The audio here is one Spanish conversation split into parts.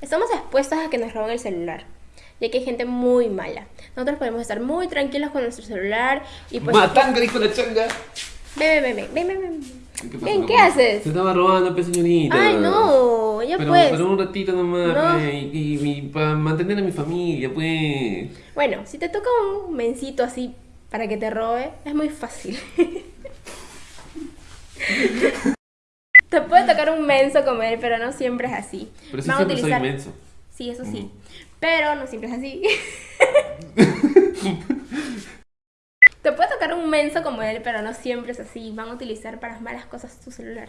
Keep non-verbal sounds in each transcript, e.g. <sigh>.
Estamos expuestos a que nos roben el celular, ya que hay gente muy mala. Nosotros podemos estar muy tranquilos con nuestro celular y pues... ¡Matanga, dijo la changa! Ven, ven, ven, ven, ven, ven. ¿Qué, Ven, ¿qué haces? Se estaba robando, pues, señorita. Ay, no, ya pero, pues. Pero un ratito nomás, No. pues, y, y- y para mantener a mi familia, pues. Bueno, si te toca un mencito así para que te robe, es muy fácil. <laughs> te puede tocar un menso como él, pero no siempre es así. Pero sí siempre soy utilizar- inmenso. Sí, eso sí. Pero no siempre es así. <laughs> Te puede tocar un menso como él, pero no siempre es así. Van a utilizar para malas cosas tu celular.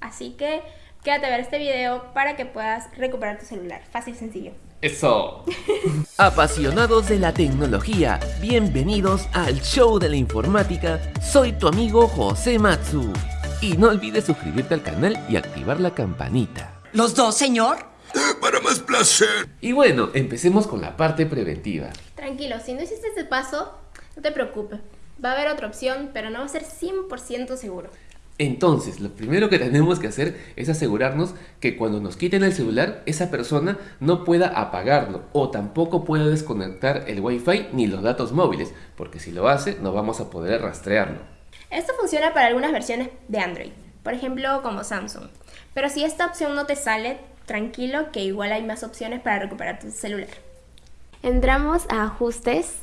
Así que quédate a ver este video para que puedas recuperar tu celular. Fácil y sencillo. Eso. <laughs> Apasionados de la tecnología, bienvenidos al show de la informática. Soy tu amigo José Matsu. Y no olvides suscribirte al canal y activar la campanita. ¿Los dos, señor? <gasps> Para más placer. Y bueno, empecemos con la parte preventiva. Tranquilo, si no hiciste este paso, no te preocupes. Va a haber otra opción, pero no va a ser 100% seguro. Entonces, lo primero que tenemos que hacer es asegurarnos que cuando nos quiten el celular, esa persona no pueda apagarlo o tampoco pueda desconectar el Wi-Fi ni los datos móviles, porque si lo hace, no vamos a poder rastrearlo. Esto funciona para algunas versiones de Android, por ejemplo como Samsung. Pero si esta opción no te sale, tranquilo que igual hay más opciones para recuperar tu celular. Entramos a ajustes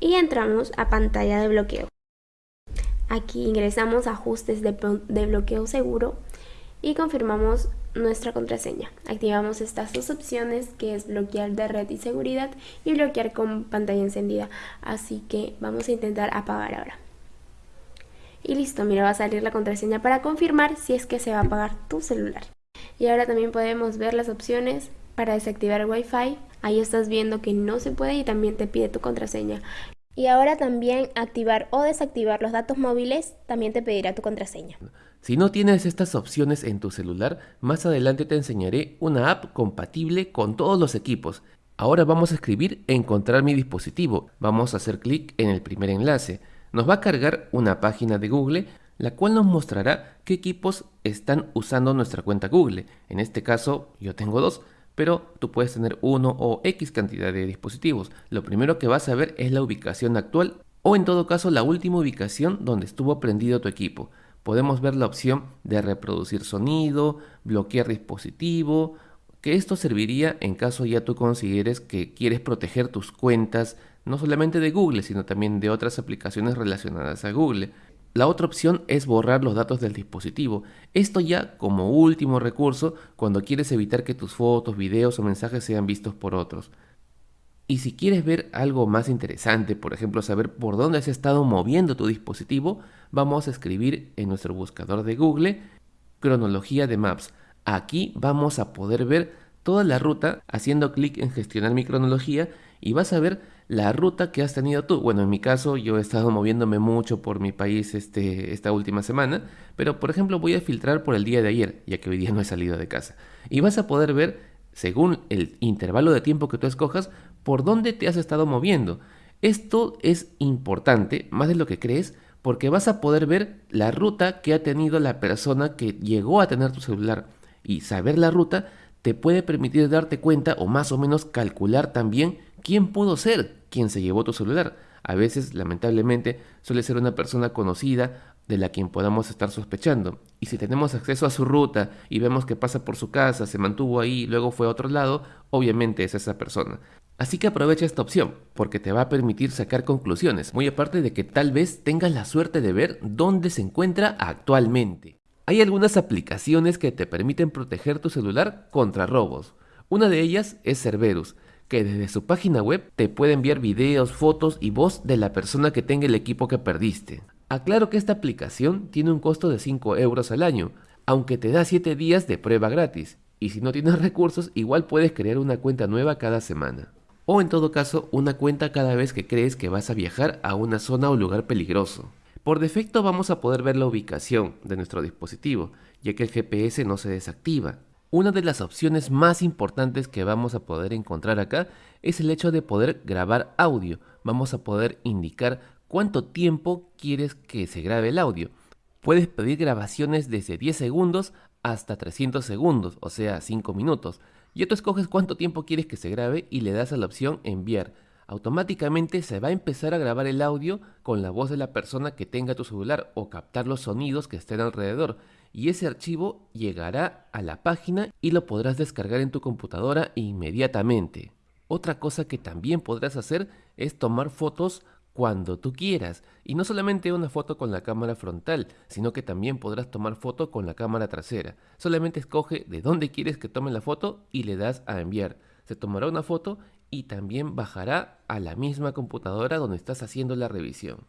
y entramos a pantalla de bloqueo. Aquí ingresamos a ajustes de, de bloqueo seguro y confirmamos nuestra contraseña. Activamos estas dos opciones que es bloquear de red y seguridad y bloquear con pantalla encendida. Así que vamos a intentar apagar ahora. Y listo, mira, va a salir la contraseña para confirmar si es que se va a apagar tu celular. Y ahora también podemos ver las opciones para desactivar el Wi-Fi. Ahí estás viendo que no se puede y también te pide tu contraseña. Y ahora también activar o desactivar los datos móviles también te pedirá tu contraseña. Si no tienes estas opciones en tu celular, más adelante te enseñaré una app compatible con todos los equipos. Ahora vamos a escribir encontrar mi dispositivo. Vamos a hacer clic en el primer enlace. Nos va a cargar una página de Google, la cual nos mostrará qué equipos están usando nuestra cuenta Google. En este caso, yo tengo dos, pero tú puedes tener uno o X cantidad de dispositivos. Lo primero que vas a ver es la ubicación actual o en todo caso la última ubicación donde estuvo prendido tu equipo. Podemos ver la opción de reproducir sonido, bloquear dispositivo, que esto serviría en caso ya tú consideres que quieres proteger tus cuentas, no solamente de Google, sino también de otras aplicaciones relacionadas a Google. La otra opción es borrar los datos del dispositivo. Esto ya como último recurso cuando quieres evitar que tus fotos, videos o mensajes sean vistos por otros. Y si quieres ver algo más interesante, por ejemplo saber por dónde se ha estado moviendo tu dispositivo, vamos a escribir en nuestro buscador de Google cronología de maps. Aquí vamos a poder ver toda la ruta haciendo clic en gestionar mi cronología y vas a ver la ruta que has tenido tú. Bueno, en mi caso yo he estado moviéndome mucho por mi país este, esta última semana, pero por ejemplo voy a filtrar por el día de ayer, ya que hoy día no he salido de casa. Y vas a poder ver, según el intervalo de tiempo que tú escojas, por dónde te has estado moviendo. Esto es importante, más de lo que crees, porque vas a poder ver la ruta que ha tenido la persona que llegó a tener tu celular. Y saber la ruta te puede permitir darte cuenta o más o menos calcular también quién pudo ser quien se llevó tu celular. A veces, lamentablemente, suele ser una persona conocida de la quien podamos estar sospechando. Y si tenemos acceso a su ruta y vemos que pasa por su casa, se mantuvo ahí, luego fue a otro lado, obviamente es esa persona. Así que aprovecha esta opción, porque te va a permitir sacar conclusiones, muy aparte de que tal vez tengas la suerte de ver dónde se encuentra actualmente. Hay algunas aplicaciones que te permiten proteger tu celular contra robos. Una de ellas es Cerberus, que desde su página web te puede enviar videos, fotos y voz de la persona que tenga el equipo que perdiste. Aclaro que esta aplicación tiene un costo de 5 euros al año, aunque te da 7 días de prueba gratis, y si no tienes <laughs> recursos igual puedes crear una cuenta nueva cada semana. O en todo caso una cuenta cada vez que crees que vas a viajar a una zona o lugar peligroso. Por defecto vamos a poder ver la ubicación de nuestro dispositivo, ya que el GPS no se desactiva. Una de las opciones más importantes que vamos a poder encontrar acá es el hecho de poder grabar audio. Vamos a poder indicar cuánto tiempo quieres que se grabe el audio. Puedes pedir grabaciones desde 10 segundos hasta 300 segundos, o sea 5 minutos. Ya tú escoges cuánto tiempo quieres que se grabe y le das a la opción enviar. Automáticamente se va a empezar a grabar el audio con la voz de la persona que tenga tu celular o captar los sonidos que estén alrededor y ese archivo llegará a la página y lo podrás descargar en tu computadora inmediatamente. Otra cosa que también podrás hacer es tomar fotos cuando tú quieras. Y no solamente una foto con la cámara frontal, sino que también podrás tomar foto con la cámara trasera. Solamente escoge de dónde quieres que tome la foto y le das a enviar. Se tomará una foto y también bajará a la misma computadora donde estás haciendo la revisión.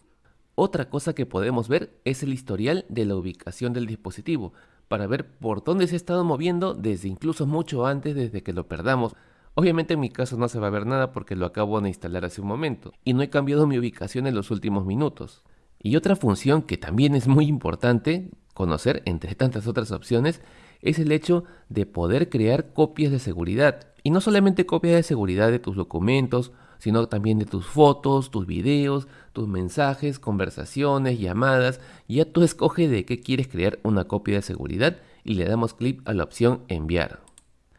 Otra cosa que podemos ver es el historial de la ubicación del dispositivo, para ver por dónde se ha estado moviendo desde incluso mucho antes desde que lo perdamos. Obviamente en mi caso no se va a ver nada porque lo acabo de instalar hace un momento y no he cambiado mi ubicación en los últimos minutos. Y otra función que también es muy importante conocer entre tantas otras opciones es el hecho de poder crear copias de seguridad. Y no solamente copias de seguridad de tus documentos sino también de tus fotos, tus videos, tus mensajes, conversaciones, llamadas. Ya tú escoge de qué quieres crear una copia de seguridad y le damos clic a la opción enviar.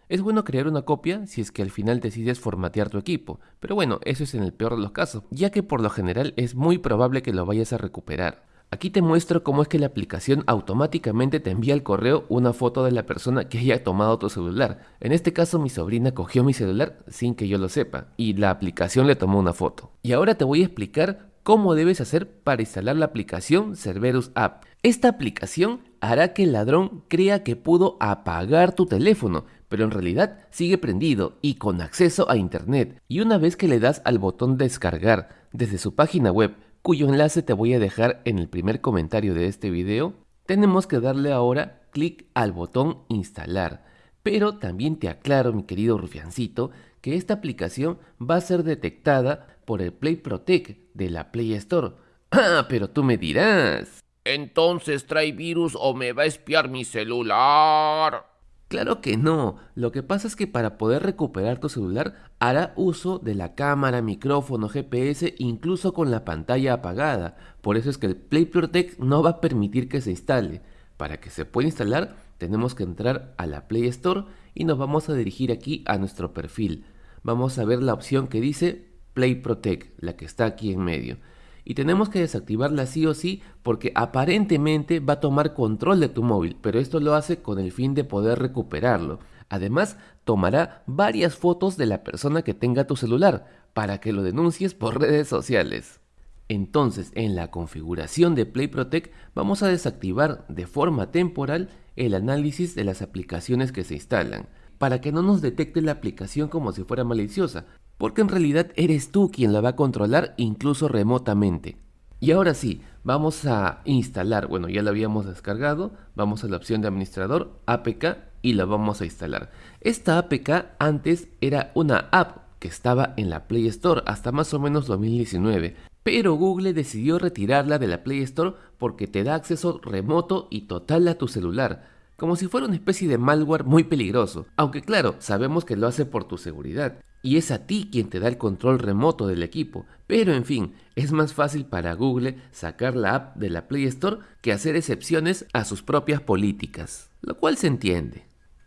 Es bueno crear una copia si es que al final decides formatear tu equipo, pero bueno, eso es en el peor de los casos, ya que por lo general es muy probable que lo vayas a recuperar. Aquí te muestro cómo es que la aplicación automáticamente te envía al correo una foto de la persona que haya tomado tu celular. En este caso mi sobrina cogió mi celular sin que yo lo sepa y la aplicación le tomó una foto. Y ahora te voy a explicar cómo debes hacer para instalar la aplicación Cerberus App. Esta aplicación hará que el ladrón crea que pudo apagar tu teléfono, pero en realidad sigue prendido y con acceso a internet. Y una vez que le das al botón descargar desde su página web cuyo enlace te voy a dejar en el primer comentario de este video, tenemos que darle ahora clic al botón instalar. Pero también te aclaro, mi querido rufiancito, que esta aplicación va a ser detectada por el Play Protect de la Play Store. <clears throat> Ah, pero tú me dirás. Entonces trae virus o me va a espiar mi celular. Claro que no, lo que pasa es que para poder recuperar tu celular hará uso de la cámara, micrófono, GPS, incluso con la pantalla apagada. Por eso es que el Play Protect no va a permitir que se instale. Para que se pueda instalar tenemos que entrar a la Play Store y nos vamos a dirigir aquí a nuestro perfil. Vamos a ver la opción que dice Play Protect, la que está aquí en medio y tenemos que desactivarla sí o sí porque aparentemente va a tomar control de tu móvil, pero esto lo hace con el fin de poder recuperarlo. Además, tomará varias fotos de la persona que tenga tu celular para que lo denuncies por <laughs> redes sociales. Entonces, en la configuración de Play Protect vamos a desactivar de forma temporal el análisis de las aplicaciones que se instalan, para que no nos detecte la aplicación como si fuera maliciosa, porque en realidad eres tú quien la va a controlar incluso remotamente. Y ahora sí, vamos a instalar, bueno ya la habíamos descargado, vamos a la opción de administrador, APK y la vamos a instalar. Esta APK antes era una app que estaba en la Play Store hasta más o menos 2019, pero Google decidió retirarla de la Play Store porque te da acceso remoto y total a tu celular, como si fuera una especie de malware muy peligroso, aunque claro, sabemos que lo hace por tu seguridad y es a ti quien te da el control remoto del equipo. Pero en fin, es más fácil para Google sacar la app de la Play Store que hacer excepciones a sus propias políticas, lo cual se entiende.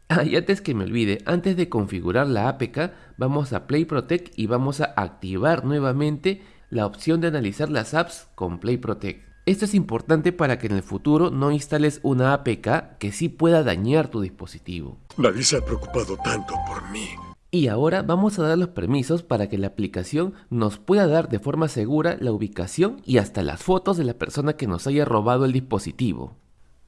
Ah, y antes que me olvide, antes de configurar la APK, vamos a Play Protect y vamos a activar nuevamente la opción de analizar las apps con Play Protect. Esto es importante para que en el futuro no instales una APK que sí pueda dañar tu dispositivo. Nadie ha preocupado tanto por mí. Y ahora vamos a dar los permisos para que la aplicación nos pueda dar de forma segura la ubicación y hasta las fotos de la persona que nos haya robado el dispositivo.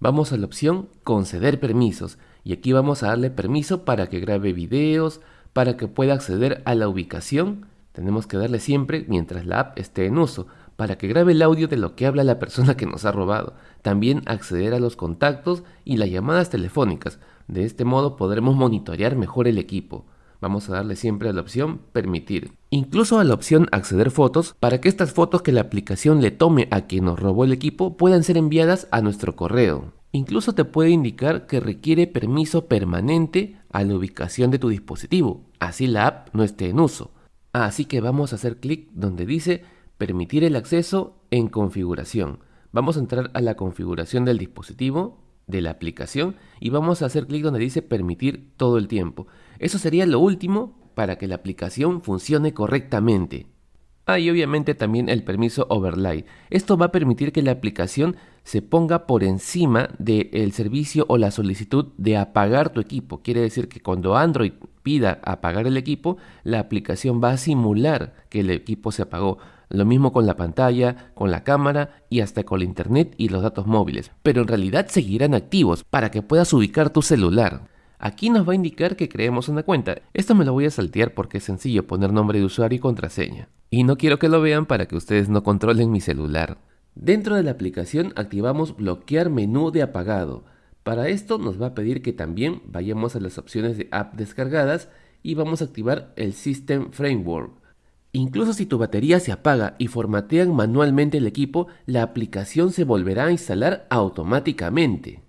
Vamos a la opción conceder permisos y aquí vamos a darle permiso para que grabe videos, para que pueda acceder a la ubicación. Tenemos que darle siempre mientras la app esté en uso, para que grabe el audio de lo que habla la persona que nos ha robado. También acceder a los contactos y las llamadas telefónicas. De este modo podremos monitorear mejor el equipo vamos a darle siempre a la opción permitir. Incluso a la opción acceder fotos para que estas fotos que la aplicación le tome a quien nos robó el equipo puedan ser enviadas a nuestro correo. Incluso te puede indicar que requiere permiso permanente a la ubicación de tu dispositivo, así la app no esté en uso. Así que vamos a hacer clic donde dice permitir el acceso en configuración. Vamos a entrar a la configuración del dispositivo de la aplicación y vamos a hacer clic donde dice permitir todo el tiempo. Eso sería lo último para que la aplicación funcione correctamente. Ah, y obviamente también el permiso overlay. Esto va a permitir que la aplicación se ponga por encima del servicio o la solicitud de apagar tu equipo. Quiere decir que cuando Android pida apagar el equipo, la aplicación va a simular que el equipo se apagó. Lo mismo con la pantalla, con la cámara y hasta con la internet y los datos móviles. Pero en realidad seguirán activos para que puedas ubicar tu celular. Aquí nos va a indicar que creemos una cuenta. Esto me lo voy a saltear porque es sencillo poner nombre de usuario y contraseña. Y no quiero que lo vean para que ustedes no controlen mi celular. Dentro de la aplicación activamos bloquear menú de apagado. Para esto nos va a pedir que también vayamos a las opciones de app descargadas y vamos a activar el System Framework. Incluso si tu batería se apaga y formatean manualmente el equipo, la aplicación se volverá a instalar automáticamente.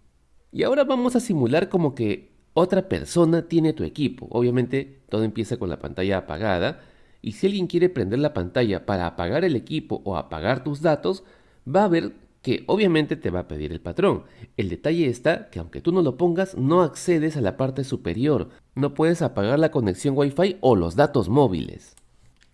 Y ahora vamos a simular como que otra persona tiene tu equipo. Obviamente todo empieza con la pantalla apagada y si alguien quiere prender la pantalla para apagar el equipo o apagar tus datos, va a ver que obviamente te va a pedir el patrón. El detalle está que aunque tú no lo pongas, no accedes a la parte superior. No puedes apagar la conexión Wi-Fi o los datos móviles.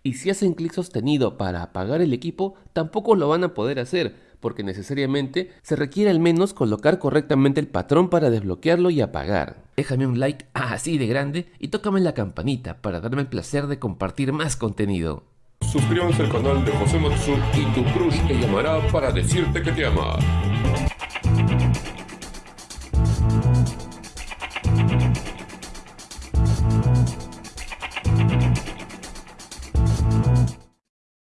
Y si hacen clic sostenido para apagar el equipo, tampoco lo van a poder hacer, porque necesariamente se requiere al menos colocar correctamente el patrón para desbloquearlo y apagar. Déjame un like así de grande y tócame la campanita para darme el placer de compartir más contenido. Suscríbanse al canal de José Matsu y tu crush te llamará para decirte que te ama.